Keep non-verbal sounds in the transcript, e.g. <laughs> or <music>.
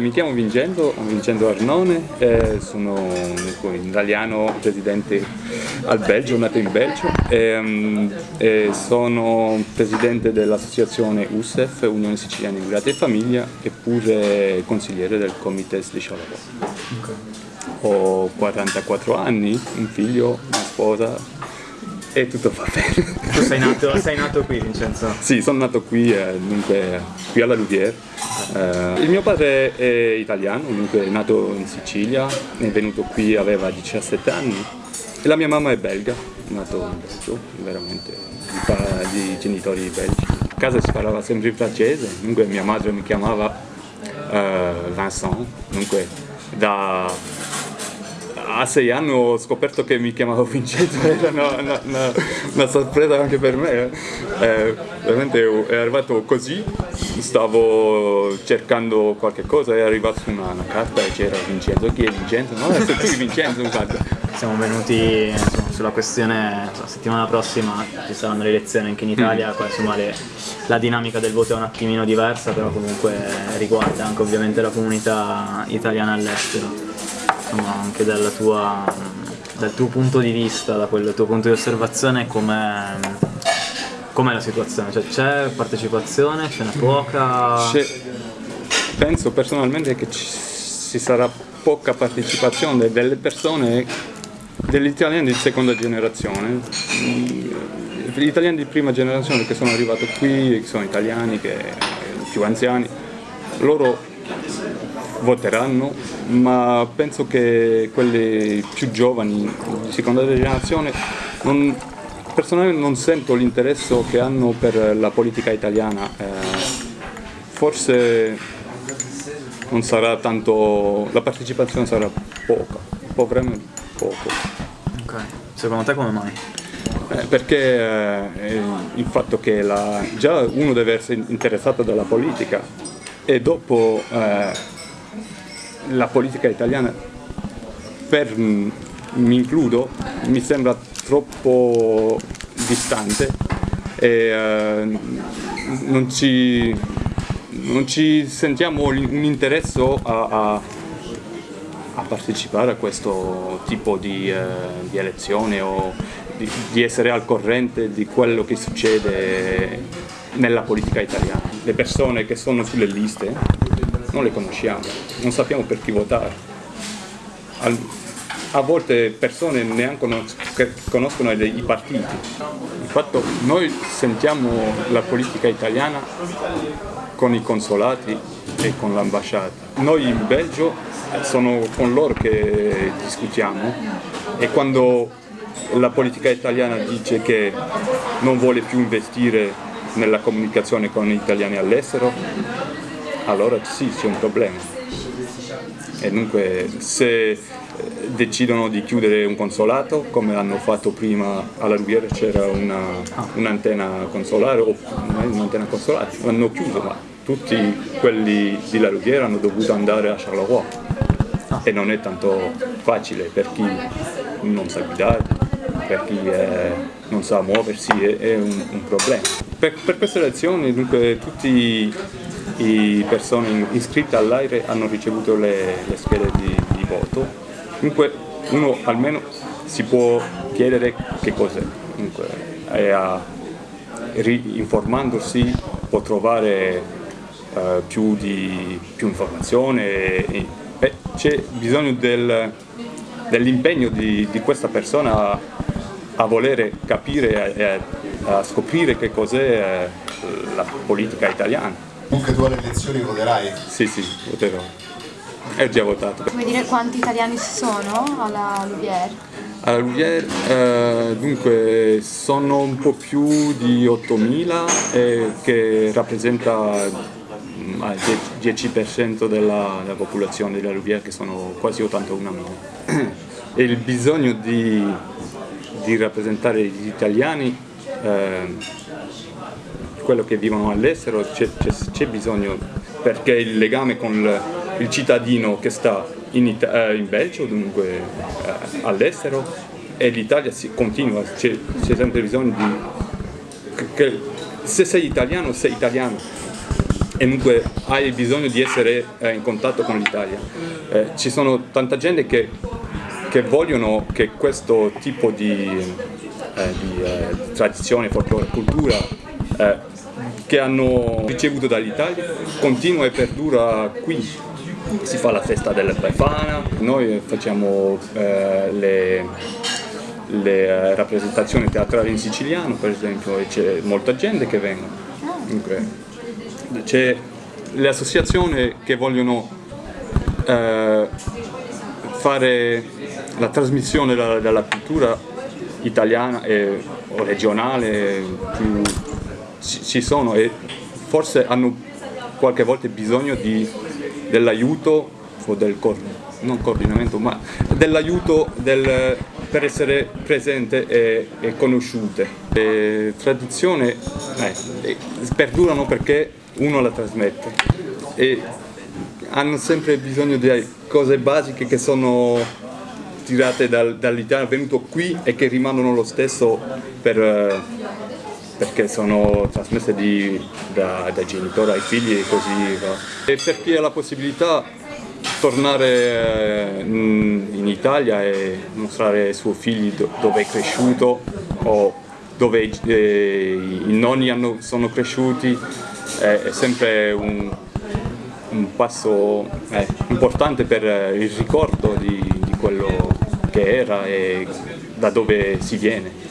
Mi chiamo Vincenzo, Vincenzo Arnone, eh, sono un italiano residente al Belgio, nato in Belgio e, e sono presidente dell'associazione USEF, Unione Siciliana Immigrati e Famiglia e pure consigliere del Comites di. Okay. Ho 44 anni, un figlio, una sposa, e tutto va bene. Tu sei nato, sei nato qui Vincenzo? Sì, sono nato qui, eh, dunque, qui alla Louvière. Eh, il mio padre è italiano, dunque è nato in Sicilia, è venuto qui, aveva 17 anni e la mia mamma è belga, nato in Belgio, veramente, di, di genitori belgi. A casa si parlava sempre in francese, dunque mia madre mi chiamava eh, Vincent, dunque da a sei anni ho scoperto che mi chiamavo Vincenzo, <laughs> era una, una, una, una sorpresa anche per me. Eh, veramente è arrivato così, stavo cercando qualche cosa, è arrivata una, carta e c'era Vincenzo, chi è Vincenzo? No, sei tu Vincenzo infatti. Siamo venuti insomma, sulla questione, la settimana prossima ci saranno le elezioni anche in Italia, mm. qua, insomma, le, la dinamica del voto è un attimino diversa, però comunque riguarda anche ovviamente la comunità italiana all'estero insomma, anche tua, dal tuo punto di vista, da quel tuo punto di osservazione, com'è, com la situazione? Cioè, c'è partecipazione, ce n'è poca? penso personalmente che ci sarà poca partecipazione delle persone, degli italiani di seconda generazione. Gli italiani di prima generazione che sono arrivati qui, che sono italiani, che più anziani, loro voteranno, ma penso che quelli più giovani, di seconda generazione, non, personalmente non sento l'interesse che hanno per la politica italiana. Eh, forse non sarà tanto, la partecipazione sarà poca, potremmo poco. Ok, secondo te come mai? Eh, perché eh, il fatto che la, già uno deve essere interessato dalla politica e dopo eh, la politica italiana, per, mi includo, mi sembra troppo distante e eh, non, ci, non, ci, sentiamo un interesse a, a, a, partecipare a questo tipo di, eh, di elezione o di, di essere al corrente di quello che succede nella politica italiana. Le persone che sono sulle liste non le conosciamo, non sappiamo per chi votare. a volte persone neanche conoscono i partiti. Infatti noi sentiamo la politica italiana con i consolati e con l'ambasciata. Noi in Belgio sono con loro che discutiamo e quando la politica italiana dice che non vuole più investire nella comunicazione con gli italiani all'estero, allora sì c'è un problema. E dunque se eh, decidono di chiudere un consolato, come hanno fatto prima alla Rubiera c'era un'antenna un consolare, o un'antenna consolare, l'hanno chiuso, ma tutti quelli di La Rubiera hanno dovuto andare a Charleroi e non è tanto facile per chi non sa guidare, per chi è, non sa muoversi, è, è un, un, problema. Per, per queste elezioni dunque tutti le persone iscritte all'AIRE hanno ricevuto le, le schede di, di, voto, dunque uno almeno si può chiedere che cos'è, informandosi può trovare uh, più, di, più informazione c'è bisogno del, dell'impegno di, di, questa persona a, a volere capire e a, a scoprire che cos'è eh, la politica italiana. Comunque tu alle elezioni voterai? Sì, sì, voterò. È già votato. Come dire quanti italiani ci sono alla Louvière? Alla Louvière, eh, dunque, sono un po' più di 8.000 eh, che rappresenta mm, il 10% della, della, popolazione della Louvière che sono quasi 81.000. e il bisogno di, di rappresentare gli italiani eh, quello che vivono all'estero c'è bisogno perché il legame con il, il cittadino che sta in, eh, in Belgio, dunque eh, all'estero, e l'Italia continua, c'è sempre bisogno di... Che, se sei italiano, sei italiano. e dunque hai bisogno di essere eh, in contatto con l'Italia. Eh, ci sono tanta gente che, che, vogliono che questo tipo di, eh, di eh, tradizione, folklore, cultura che hanno ricevuto dall'Italia continua e perdura qui. Si fa la festa della Befana, noi facciamo eh, le, le rappresentazioni teatrali in siciliano per esempio e c'è molta gente che viene. C'è le associazioni che vogliono eh, fare la trasmissione della, della cultura italiana e, o regionale, più, ci, sono e forse hanno qualche volta bisogno dell'aiuto o del non coordinamento, ma dell'aiuto del, per essere presente e, e conosciute. Le tradizioni eh, perdurano perché uno la trasmette e hanno sempre bisogno di cose basiche che sono tirate dal, dall'Italia, venuto qui e che rimangono lo stesso per, perché sono trasmesse di, da, dai genitori ai figli e così va. E per chi ha la possibilità tornare in Italia e mostrare ai suoi figli dove è cresciuto o dove eh, i nonni sono cresciuti è, è sempre un, un passo eh, importante per il ricordo di, di quello che era e da dove si viene.